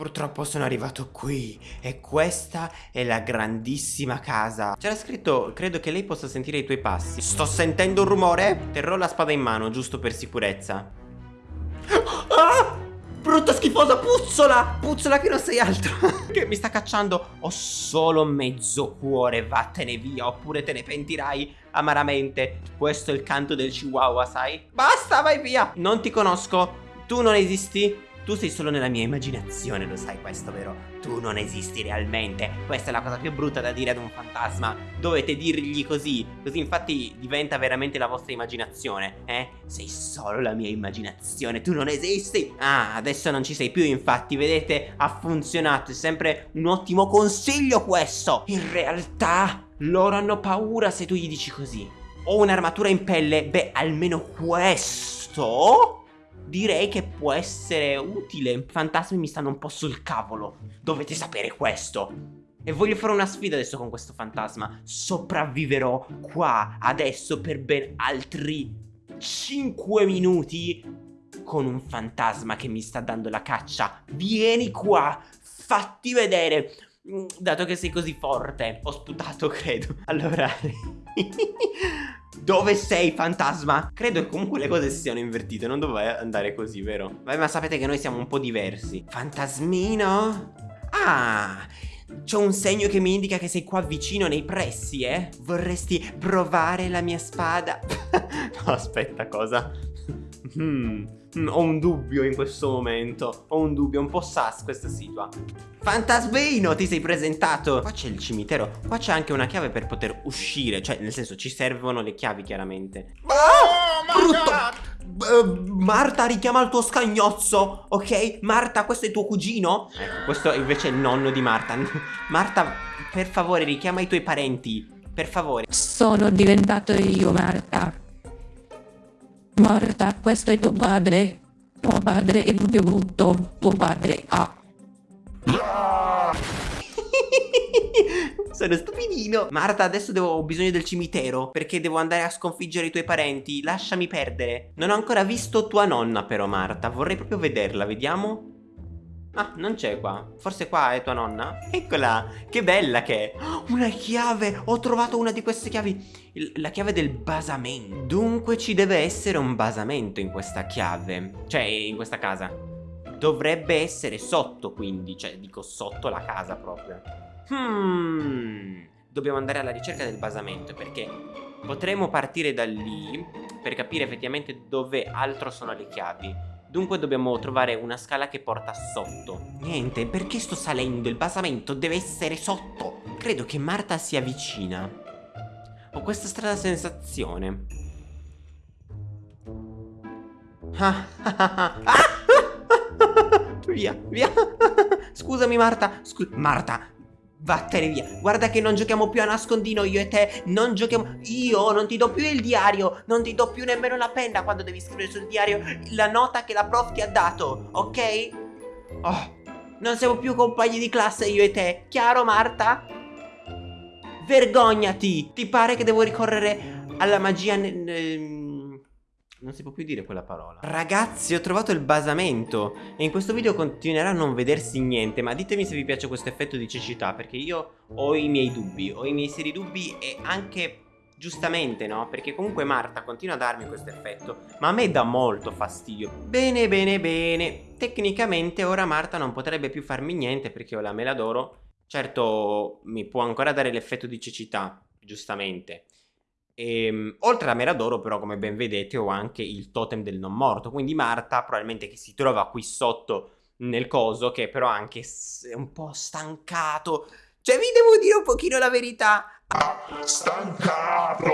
Purtroppo sono arrivato qui e questa è la grandissima casa. C'era scritto, credo che lei possa sentire i tuoi passi. Sto sentendo un rumore? Terrò la spada in mano, giusto per sicurezza. Ah! Brutta schifosa puzzola! Puzzola che non sei altro! che mi sta cacciando? Ho solo mezzo cuore, vattene via, oppure te ne pentirai amaramente. Questo è il canto del chihuahua, sai? Basta, vai via! Non ti conosco, tu non esisti, tu sei solo nella mia immaginazione, lo sai questo, vero? Tu non esisti realmente. Questa è la cosa più brutta da dire ad un fantasma. Dovete dirgli così. Così infatti diventa veramente la vostra immaginazione, eh? Sei solo la mia immaginazione, tu non esisti. Ah, adesso non ci sei più, infatti, vedete? Ha funzionato, è sempre un ottimo consiglio questo. In realtà, loro hanno paura se tu gli dici così. Ho un'armatura in pelle, beh, almeno questo direi che può essere utile. Fantasmi mi stanno un po' sul cavolo. Dovete sapere questo. E voglio fare una sfida adesso con questo fantasma. Sopravviverò qua adesso per ben altri 5 minuti con un fantasma che mi sta dando la caccia. Vieni qua, fatti vedere. Mm, dato che sei così forte, ho sputato, credo. Allora... Dove sei, fantasma? Credo che comunque le cose si siano invertite, non doveva andare così, vero? Vabbè, ma sapete che noi siamo un po' diversi. Fantasmino? Ah, c'è un segno che mi indica che sei qua vicino nei pressi, eh? Vorresti provare la mia spada? no, aspetta, cosa? Hmm, ho un dubbio in questo momento. Ho un dubbio, un po' sas questa situa. Fantasmino, ti sei presentato. Qua c'è il cimitero. Qua c'è anche una chiave per poter uscire. Cioè, nel senso, ci servono le chiavi, chiaramente. Oh, brutto! Uh, Marta richiama il tuo scagnozzo, ok? Marta, questo è tuo cugino? Ecco, questo invece è il nonno di Marta. Marta, per favore, richiama i tuoi parenti. Per favore. Sono diventato io, Marta. Marta, questo è tuo padre. Tuo padre è brutto. Tuo padre ha. Sono stupidino Marta adesso devo, ho bisogno del cimitero Perché devo andare a sconfiggere i tuoi parenti Lasciami perdere Non ho ancora visto tua nonna però Marta Vorrei proprio vederla, vediamo Ah, non c'è qua. Forse qua è tua nonna? Eccola, che bella che è. Una chiave, ho trovato una di queste chiavi. Il, la chiave del basamento. Dunque ci deve essere un basamento in questa chiave. Cioè, in questa casa. Dovrebbe essere sotto, quindi. Cioè, dico sotto la casa proprio. Hmm. Dobbiamo andare alla ricerca del basamento perché potremo partire da lì per capire effettivamente dove altro sono le chiavi. Dunque dobbiamo trovare una scala che porta sotto Niente, perché sto salendo? Il basamento deve essere sotto Credo che Marta sia vicina Ho questa strana sensazione ah, ah, ah, Via, via Scusami Marta Scu Marta Vattene via. Guarda che non giochiamo più a nascondino io e te. Non giochiamo Io non ti do più il diario. Non ti do più nemmeno la penna Quando devi scrivere sul diario La nota che la prof ti ha dato Ok? Oh Non siamo più compagni di classe io e te. Chiaro Marta? Vergognati. Ti pare che devo ricorrere alla magia non si può più dire quella parola. Ragazzi ho trovato il basamento. E in questo video continuerà a non vedersi niente Ma ditemi se vi piace questo effetto di cecità Perché io ho i miei dubbi Ho i miei seri dubbi e anche giustamente no? Perché comunque Marta continua a darmi questo effetto Ma a me dà molto fastidio. Bene bene bene. Tecnicamente ora Marta non potrebbe più farmi niente Perché ho la mela d'oro Certo mi può ancora dare l'effetto di cecità Giustamente e, ehm, oltre alla mera d'oro però come ben vedete ho anche il totem del non morto. Quindi Marta probabilmente che si trova qui sotto nel coso Che però anche è un po' stancato. Cioè vi devo dire un pochino la verità. Stancato!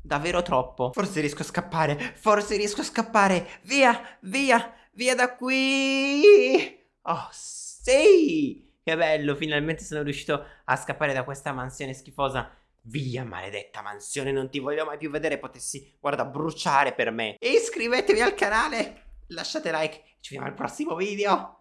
Davvero troppo. Forse riesco a scappare. Forse riesco a scappare. Via, via, via da qui. Oh sì! Che bello, finalmente sono riuscito a scappare da questa mansione schifosa Via maledetta mansione, non ti voglio mai più vedere, potessi, guarda, bruciare per me. E iscrivetevi al canale, lasciate like, ci vediamo al prossimo video.